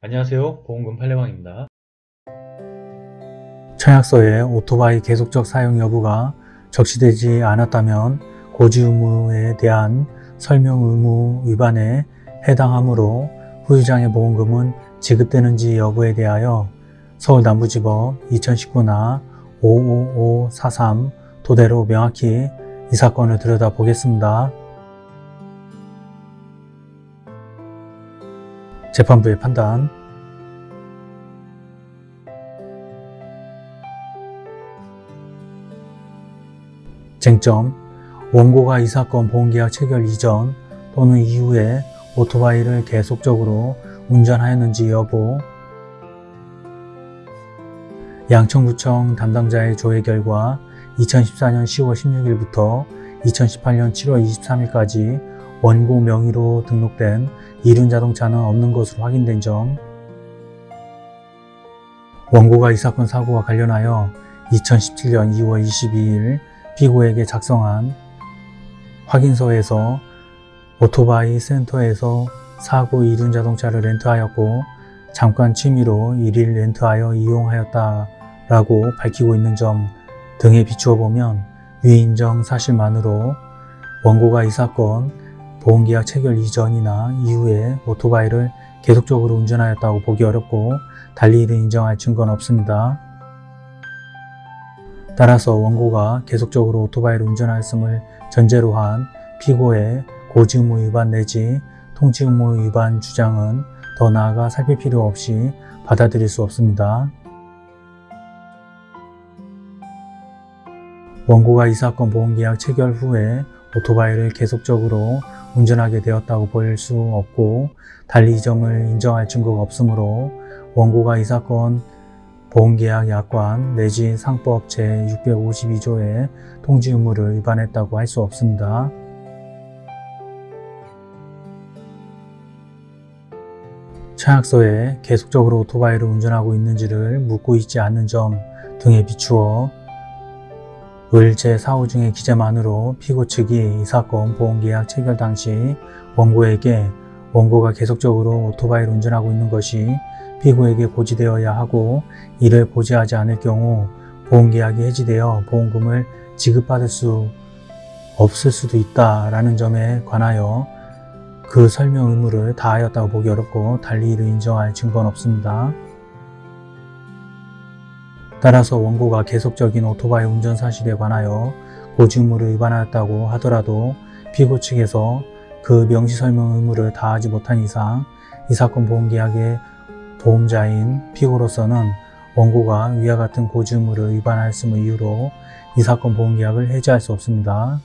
안녕하세요 보험금 팔례방입니다 청약서에 오토바이 계속적 사용 여부가 적시되지 않았다면 고지 의무에 대한 설명 의무 위반에 해당하므로 후유장의 보험금은 지급되는지 여부에 대하여 서울남부지법 2019나 55543 토대로 명확히 이 사건을 들여다보겠습니다. 재판부의 판단. 쟁점 원고가 이 사건 보험계약 체결 이전 또는 이후에 오토바이를 계속적으로 운전하였는지 여부. 양천구청 담당자의 조회 결과 2014년 10월 16일부터 2018년 7월 23일까지 원고 명의로 등록된 이륜자동차는 없는 것으로 확인된 점. 원고가 이 사건 사고와 관련하여 2017년 2월 22일 피고에게 작성한 확인서에서 오토바이 센터에서 사고 이륜 자동차를 렌트하였고 잠깐 취미로 1일 렌트하여 이용하였다 라고 밝히고 있는 점 등에 비추어 보면 위 인정 사실만으로 원고가 이 사건 보험계약 체결 이전이나 이후에 오토바이를 계속적으로 운전하였다고 보기 어렵고 달리 이를 인정할 증거는 없습니다. 따라서 원고가 계속적으로 오토바이를 운전하였음을 전제로 한 피고의 고지의무 위반 내지 통지의무 위반 주장은 더 나아가 살필 필요 없이 받아들일 수 없습니다. 원고가 이 사건 보험계약 체결 후에 오토바이를 계속적으로 운전하게 되었다고 보일 수 없고 달리 이 점을 인정할 증거가 없으므로 원고가 이 사건 보험계약 약관 내지 상법 제652조의 통지 의무를 위반했다고 할 수 없습니다. 차약서에 계속적으로 오토바이를 운전하고 있는지를 묻고 있지 않는 점 등에 비추어 을 제4호 중의 기재만으로 피고 측이 이 사건 보험계약 체결 당시 원고에게 원고가 계속적으로 오토바이를 운전하고 있는 것이 피고에게 고지되어야 하고 이를 고지하지 않을 경우 보험계약이 해지되어 보험금을 지급받을 수 없을 수도 있다라는 점에 관하여 그 설명 의무를 다하였다고 보기 어렵고 달리 이를 인정할 증거는 없습니다. 따라서 원고가 계속적인 오토바이 운전 사실에 관하여 고지 의무를 위반하였다고 하더라도 피고 측에서 그 명시 설명 의무를 다하지 못한 이상 이 사건 보험계약의 보험자인 피고로서는 원고가 위와 같은 고지 의무를 위반하였음을 이유로 이 사건 보험계약을 해지할 수 없습니다.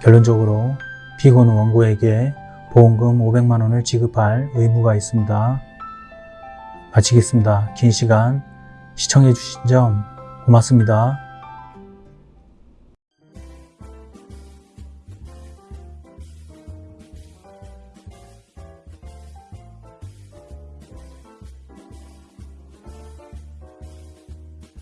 결론적으로 피고는 원고에게 보험금 500만원을 지급할 의무가 있습니다. 마치겠습니다. 긴 시간 시청해 주신 점 고맙습니다.